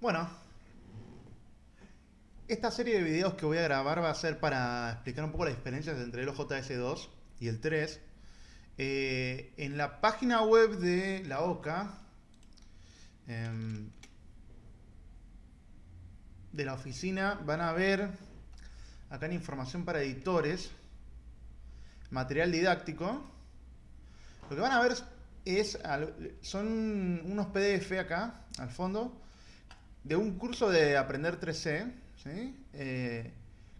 Bueno, esta serie de videos que voy a grabar va a ser para explicar un poco las diferencias entre el OJS2 y el 3. Eh, en la página web de la OCA, em, de la oficina, van a ver acá en información para editores, material didáctico. Lo que van a ver es, son unos PDF acá, al fondo, de un curso de Aprender 3C, eh,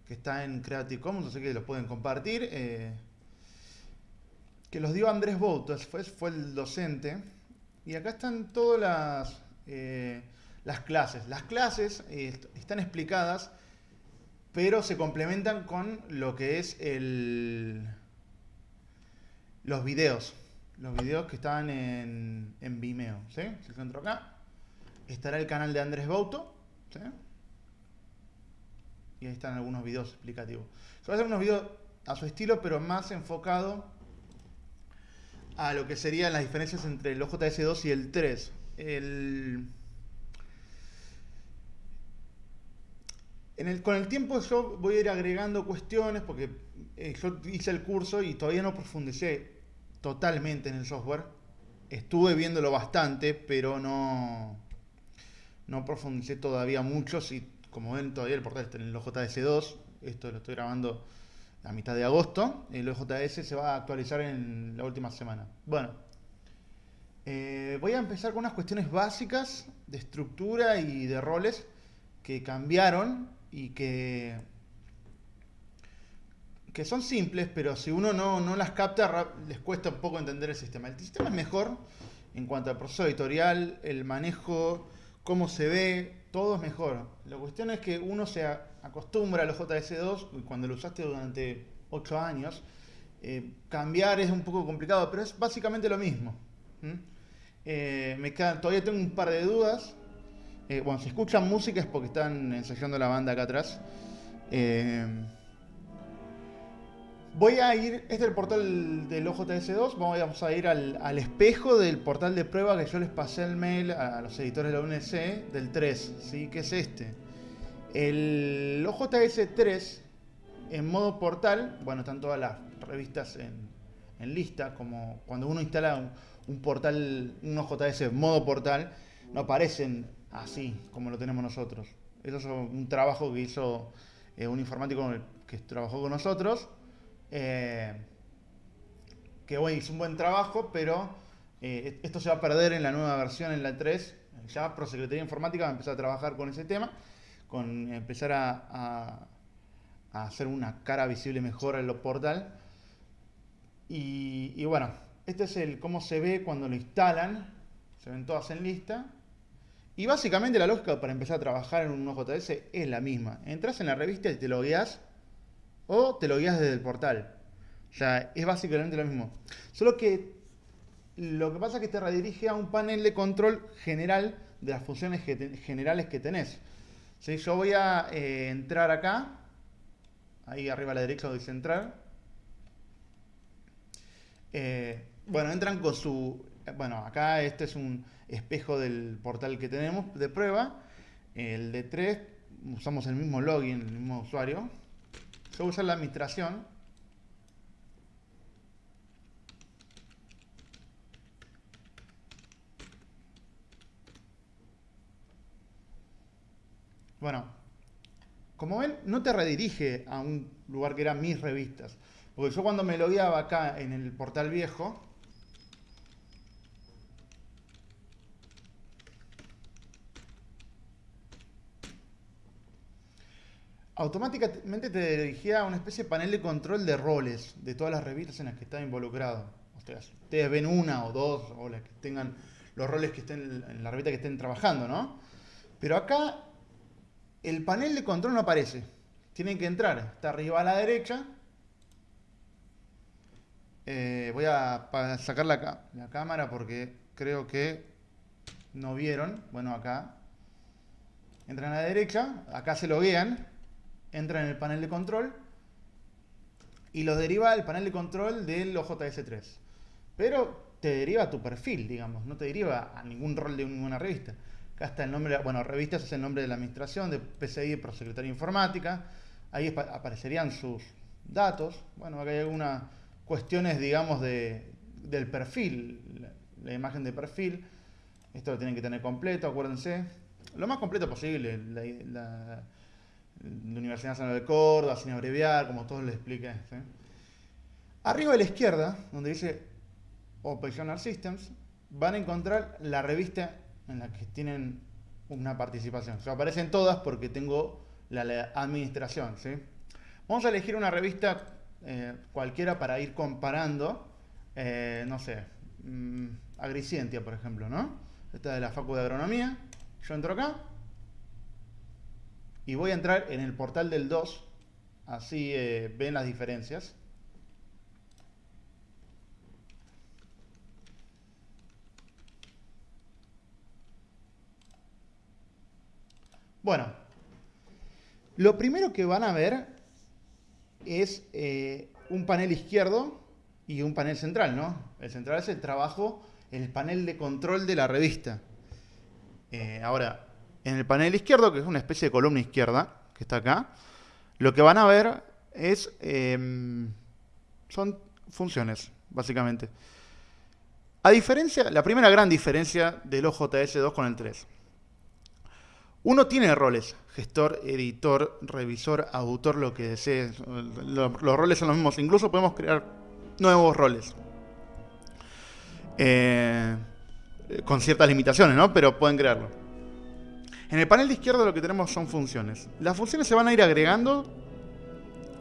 que está en Creative Commons, así que los pueden compartir, eh, que los dio Andrés Boutos, fue, fue el docente, y acá están todas las, eh, las clases. Las clases están explicadas, pero se complementan con lo que es el, los videos. Los videos que están en, en Vimeo. ¿sí? Si centro acá, estará el canal de Andrés Bouto. Y ahí están algunos videos explicativos. Yo voy a hacer unos videos a su estilo, pero más enfocado a lo que serían las diferencias entre el OJS2 y el 3. En el, con el tiempo yo voy a ir agregando cuestiones porque eh, yo hice el curso y todavía no profundicé totalmente en el software. Estuve viéndolo bastante, pero no, no profundicé todavía mucho. Si, como ven, todavía el portal está en el OJS2. Esto lo estoy grabando a mitad de agosto. El OJS se va a actualizar en la última semana. Bueno, eh, voy a empezar con unas cuestiones básicas de estructura y de roles que cambiaron y que, que son simples, pero si uno no, no las capta, les cuesta un poco entender el sistema. El sistema es mejor en cuanto al proceso editorial, el manejo cómo se ve, todo es mejor. La cuestión es que uno se acostumbra a los JS2 y cuando lo usaste durante 8 años, eh, cambiar es un poco complicado, pero es básicamente lo mismo. Eh, todavía tengo un par de dudas. Eh, bueno, si escuchan música es porque están ensayando la banda acá atrás. Voy a ir, este es el portal del OJS2, vamos a ir al, espejo del portal de prueba que yo les pasé el mail a los editores de la UNC del 3, ¿sí? que es este. El OJS3 en modo portal, bueno, están todas las revistas en, lista, como cuando uno instala un, portal, un OJS en modo portal, no aparecen así como lo tenemos nosotros. Eso es un trabajo que hizo eh, un informático que trabajó con nosotros eh, que bueno, hizo un buen trabajo, pero eh, esto se va a perder en la nueva versión, en la 3. Ya Prosecretaría Informática va a empezar a trabajar con ese tema, con empezar a, hacer una cara visible mejor en los portal. Y, bueno, este es el cómo se ve cuando lo instalan. Se ven todas en lista. Y básicamente la lógica para empezar a trabajar en un OJS es la misma. Entras en la revista y te lo guías o te lo guías desde el portal. O sea, es básicamente lo mismo. Solo que lo que pasa es que te redirige a un panel de control general de las funciones generales que tenés. ¿Sí? Yo voy a eh, entrar acá, ahí arriba a la derecha donde dice entrar. Eh, bueno, entran con su... Bueno, acá este es un espejo del portal que tenemos de prueba. El de 3 usamos el mismo login, el mismo usuario. Yo voy a usar la administración. Bueno, como ven, no te redirige a un lugar que eran mis revistas. Porque yo cuando me logueaba acá en el portal viejo, automáticamente te dirigía a una especie de panel de control de roles de todas las revistas en las que estaba involucrado. ustedes ven una o dos, o las que tengan los roles que estén en la revista que estén trabajando, ¿no? Pero acá el panel de control no aparece. Tienen que entrar. Está arriba a la derecha. Eh, voy a sacar la, la cámara porque creo que no vieron. Bueno, acá. Entran a la derecha. Acá se loguean entra en el panel de control y lo deriva al panel de control del OJS3. Pero te deriva a tu perfil, digamos, no te deriva a ningún rol de ninguna revista. Acá está el nombre, bueno, revistas es el nombre de la administración, de PCI, Prosecretaría Informática. Ahí aparecerían sus datos. Bueno, acá hay algunas cuestiones, digamos, de, del perfil, la, imagen de perfil. Esto lo tienen que tener completo, acuérdense. Lo más completo posible. La, Universidad Nacional de Córdoba, sin abreviar, como todos les expliqué. Arriba a la izquierda, donde dice Operational Systems, van a encontrar la revista en la que tienen una participación. Aparecen todas porque tengo la, administración. Vamos a elegir una revista eh, cualquiera para ir comparando, eh, no sé, mm, Agricientia, por ejemplo, ¿no? Esta es de la Facu de Agronomía. Yo entro acá y voy a entrar en el portal del 2, así eh, ven las diferencias. Bueno, lo primero que van a ver es eh, un panel izquierdo y un panel central, ¿no? El central es el trabajo, el panel de control de la revista. Eh, ahora, en el panel izquierdo, que es una especie de columna izquierda, que está acá, lo que van a ver es, em, son funciones, básicamente. A diferencia, la primera gran diferencia del OJS2 con el 3. Uno tiene roles, gestor, editor, revisor, autor, lo que desees. Los, roles son los mismos. Incluso podemos crear nuevos roles. Eh, con ciertas limitaciones, ¿no? Pero pueden crearlo. En el panel de izquierda lo que tenemos son funciones. Las funciones se van a ir agregando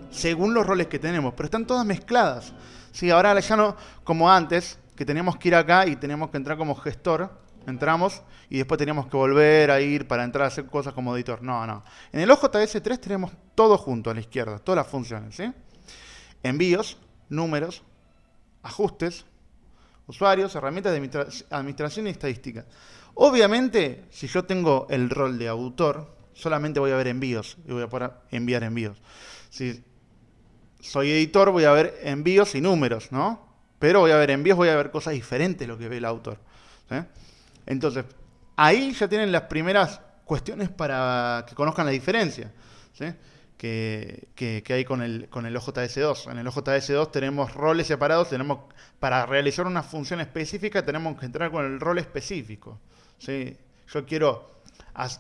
según los roles que tenemos, pero están todas mezcladas. Sí, ahora ya no, como antes, que teníamos que ir acá y teníamos que entrar como gestor, entramos y después teníamos que volver a ir para entrar a hacer cosas como editor. No, no. En el OJS3 tenemos todo junto a la izquierda, todas las funciones. ¿sí? Envíos, números, ajustes, usuarios, herramientas de administración y estadística. Obviamente, si yo tengo el rol de autor, solamente voy a ver envíos y voy a poder enviar envíos. Si soy editor, voy a ver envíos y números, ¿no? Pero voy a ver envíos, voy a ver cosas diferentes lo que ve el autor. ¿sí? Entonces, ahí ya tienen las primeras cuestiones para que conozcan la diferencia que, hay con el, con el OJS2. En el OJS2 tenemos roles separados, tenemos para realizar una función específica tenemos que entrar con el rol específico. Yo quiero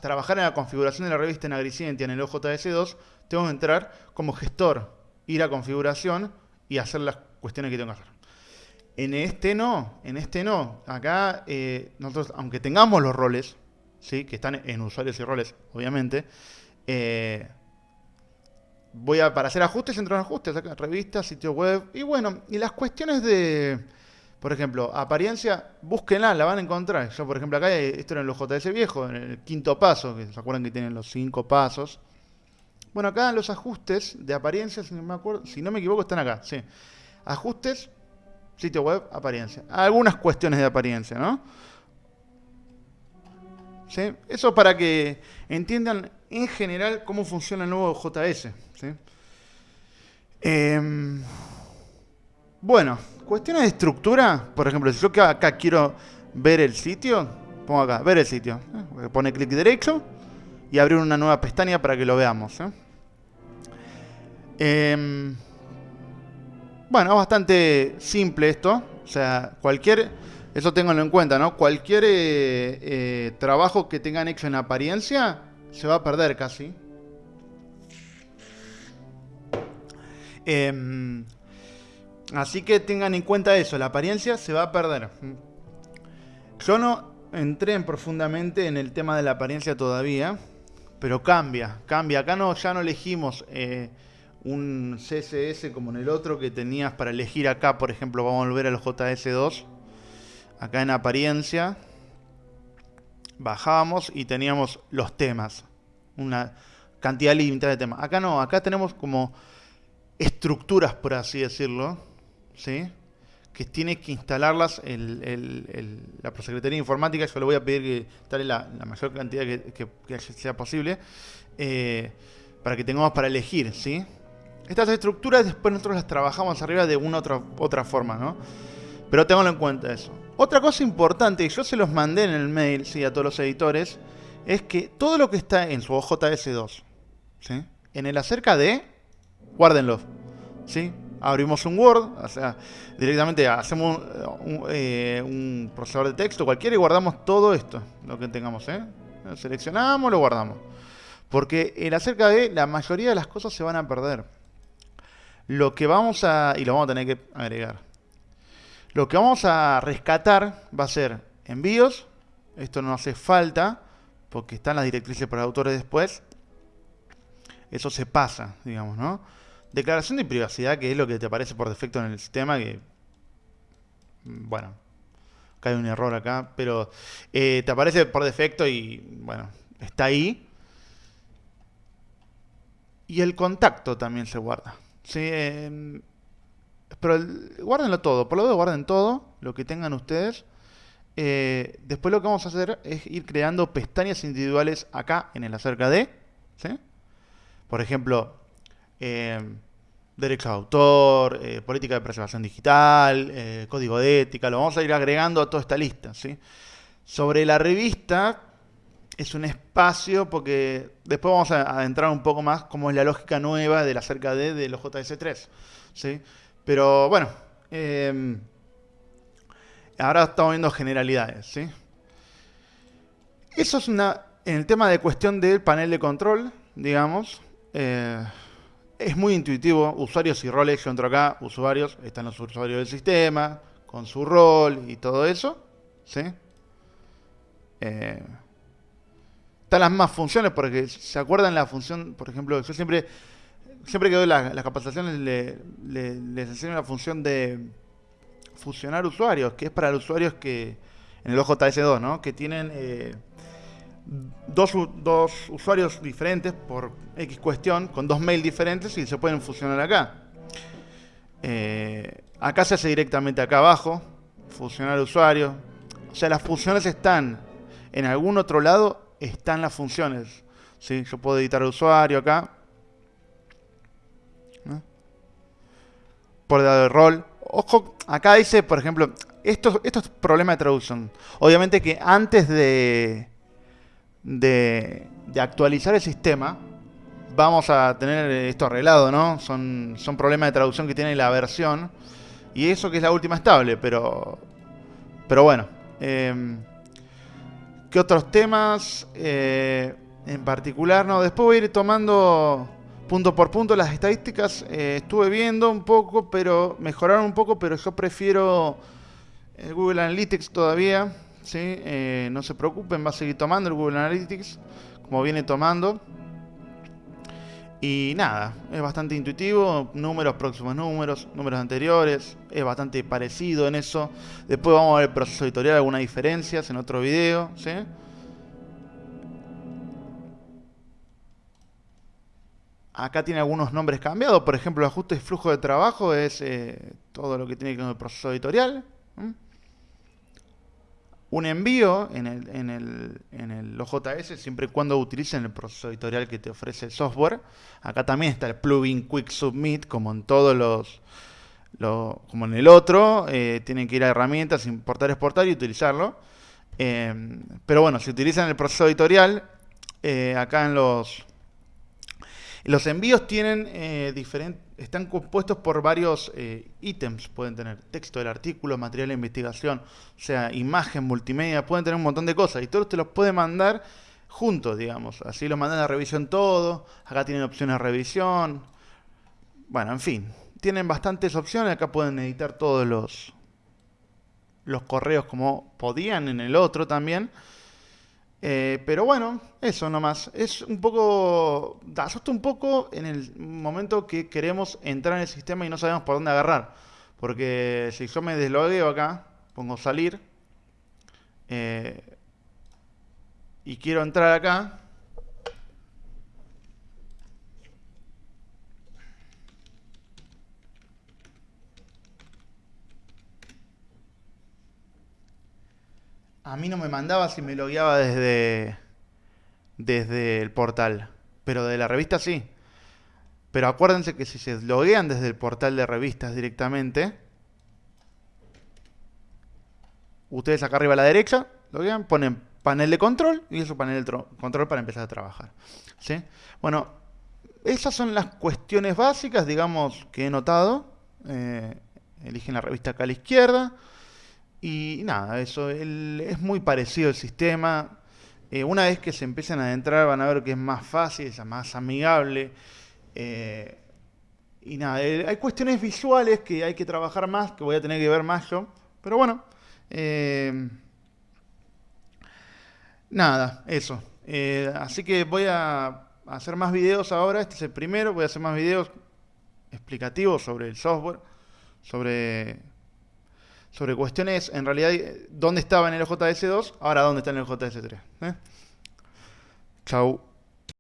trabajar en la configuración de la revista en Agricientia en el OJS2, tengo que entrar como gestor, ir a configuración y hacer las cuestiones que tengo que hacer. En este no, en este no. Acá eh, nosotros, aunque tengamos los roles, ¿sí? que están en usuarios y roles, obviamente, eh, voy a, para hacer ajustes, entro en ajustes, acá, revista, sitio web, y bueno, y las cuestiones de, por ejemplo, apariencia, búsquenla, la van a encontrar. Yo, por ejemplo, acá, esto era en los JS viejo, en el quinto paso, que se acuerdan que tienen los cinco pasos. Bueno, acá los ajustes de apariencia, si no me, acuerdo, si no me equivoco, están acá, sí. Ajustes, Sitio web, apariencia. Algunas cuestiones de apariencia, ¿no? ¿Sí? Eso para que entiendan en general cómo funciona el nuevo JS. Em, bueno, cuestiones de estructura. Por ejemplo, si yo acá quiero ver el sitio, pongo acá, ver el sitio. ¿eh? Pone clic derecho y abrir una nueva pestaña para que lo veamos. ¿eh? Em, bueno, bastante simple esto. O sea, cualquier, eso tenganlo en cuenta, ¿no? Cualquier eh, trabajo que tengan hecho en apariencia se va a perder casi. Así que tengan en cuenta eso, la apariencia se va a perder. Yo no entré profundamente en el tema de la apariencia todavía, pero cambia, cambia. Acá no, ya no elegimos... Eh, un CSS como en el otro que tenías para elegir acá, por ejemplo, vamos a volver a los JS2, acá en apariencia, bajábamos y teníamos los temas, una cantidad limitada de temas. Acá no, acá tenemos como estructuras, por así decirlo, ¿sí? que tiene que instalarlas el, la Prosecretaría de Informática, yo le voy a pedir que instale la, mayor cantidad que, sea posible, eh, para que tengamos para elegir, ¿sí? Estas estructuras después nosotros las trabajamos arriba de una otra, otra forma, ¿no? Pero tenganlo en cuenta eso. Otra cosa importante, y yo se los mandé en el mail ¿sí? a todos los editores, es que todo lo que está en su OJS2, ¿sí? en el acerca de, guárdenlo. ¿sí? Abrimos un Word, o sea, directamente hacemos un, eh, un, procesador de texto cualquiera y guardamos todo esto, lo que tengamos. ¿eh? Seleccionamos, lo guardamos. Porque en acerca de, la mayoría de las cosas se van a perder. Lo que vamos a, y lo vamos a tener que agregar. Lo que vamos a rescatar va a ser envíos. Esto no hace falta porque están las directrices para autores después. Eso se pasa, digamos, ¿no? Declaración de privacidad, que es lo que te aparece por defecto en el sistema, que... Bueno, cae un error acá, pero eh, te aparece por defecto y, bueno, está ahí. Y el contacto también se guarda. ¿sí? Eh, pero el, guárdenlo todo, por lo menos guarden todo, lo que tengan ustedes. Eh, después lo que vamos a hacer es ir creando pestañas individuales acá en el acerca de. ¿sí? Por ejemplo, eh, derecho de autor, eh, política de preservación digital, eh, código de ética, lo vamos a ir agregando a toda esta lista. ¿sí? Sobre la revista es un espacio porque después vamos a adentrar un poco más cómo es la lógica nueva de la cerca de, de los JS3. ¿sí? Pero bueno, eh, ahora estamos viendo generalidades. ¿sí? Eso es una, en el tema de cuestión del panel de control, digamos, eh, es muy intuitivo, usuarios y roles, yo entro acá, usuarios, están los usuarios del sistema, con su rol y todo eso. ¿sí? Eh, están las más funciones, porque se acuerdan la función, por ejemplo, yo siempre siempre que doy las, capacitaciones les enseño la función de fusionar usuarios, que es para los usuarios que, en el OJS2, ¿no? Que tienen eh, dos, dos, usuarios diferentes por X cuestión, con dos mails diferentes y se pueden fusionar acá. Eh, acá se hace directamente acá abajo, fusionar usuarios. O sea, las funciones están en algún otro lado, están las funciones. ¿sí? Yo puedo editar usuario acá por de rol. Ojo, acá dice, por ejemplo, esto, esto es problema de traducción. Obviamente que antes de, de, actualizar el sistema, vamos a tener esto arreglado, ¿no? Son, son problemas de traducción que tiene la versión. Y eso que es la última estable, pero, pero bueno. Eh, ¿Qué otros temas eh, en particular? No, después voy a ir tomando punto por punto las estadísticas eh, estuve viendo un poco, pero mejoraron un poco, pero yo prefiero el Google Analytics todavía. ¿Sí? Eh, no se preocupen, va a seguir tomando el Google Analytics como viene tomando. Y nada, es bastante intuitivo, números, próximos números, números anteriores, es bastante parecido en eso. Después vamos a ver el proceso editorial, algunas diferencias en otro video, ¿sí? Acá tiene algunos nombres cambiados, por ejemplo, ajuste de flujo de trabajo es eh, todo lo que tiene que ver con el proceso editorial. Un envío en el, en, el, en OJS, siempre y cuando utilicen el proceso editorial que te ofrece el software. Acá también está el plugin Quick Submit, como en todos los, como en el otro. Eh, tienen que ir a herramientas, importar, exportar y utilizarlo. Eh, pero bueno, si utilizan el proceso editorial, acá en los los envíos tienen eh, diferentes, están compuestos por varios eh, ítems, pueden tener texto del artículo, material de investigación, o sea, imagen, multimedia, pueden tener un montón de cosas. Y todos te los puede mandar juntos, digamos. Así los mandan a revisión todo, acá tienen opciones de revisión, bueno, en fin, tienen bastantes opciones, acá pueden editar todos los, los correos como podían en el otro también. Eh, pero bueno, eso nomás. Es un poco. Asusta un poco en el momento que queremos entrar en el sistema y no sabemos por dónde agarrar. Porque si yo me deslogueo acá, pongo salir. Eh, y quiero entrar acá. A mí no me mandaba si me logueaba desde, desde el portal. Pero de la revista sí. Pero acuérdense que si se loguean desde el portal de revistas directamente, ustedes acá arriba a la derecha, lo que ponen panel de control y eso panel de control para empezar a trabajar. ¿sí? Bueno, esas son las cuestiones básicas, digamos, que he notado. Eh, eligen la revista acá a la izquierda. Y nada, eso es muy parecido el sistema. Eh, una vez que se empiezan a adentrar van a ver que es más fácil, es más amigable. Eh, y nada, hay cuestiones visuales que hay que trabajar más, que voy a tener que ver más yo. Pero bueno, nada, eso. así que voy a hacer más videos ahora, este es el primero, voy a hacer más videos explicativos sobre el software, sobre, sobre cuestiones, en realidad, dónde estaba en el JS2, ahora dónde está en el JS3. ¿eh? Chau.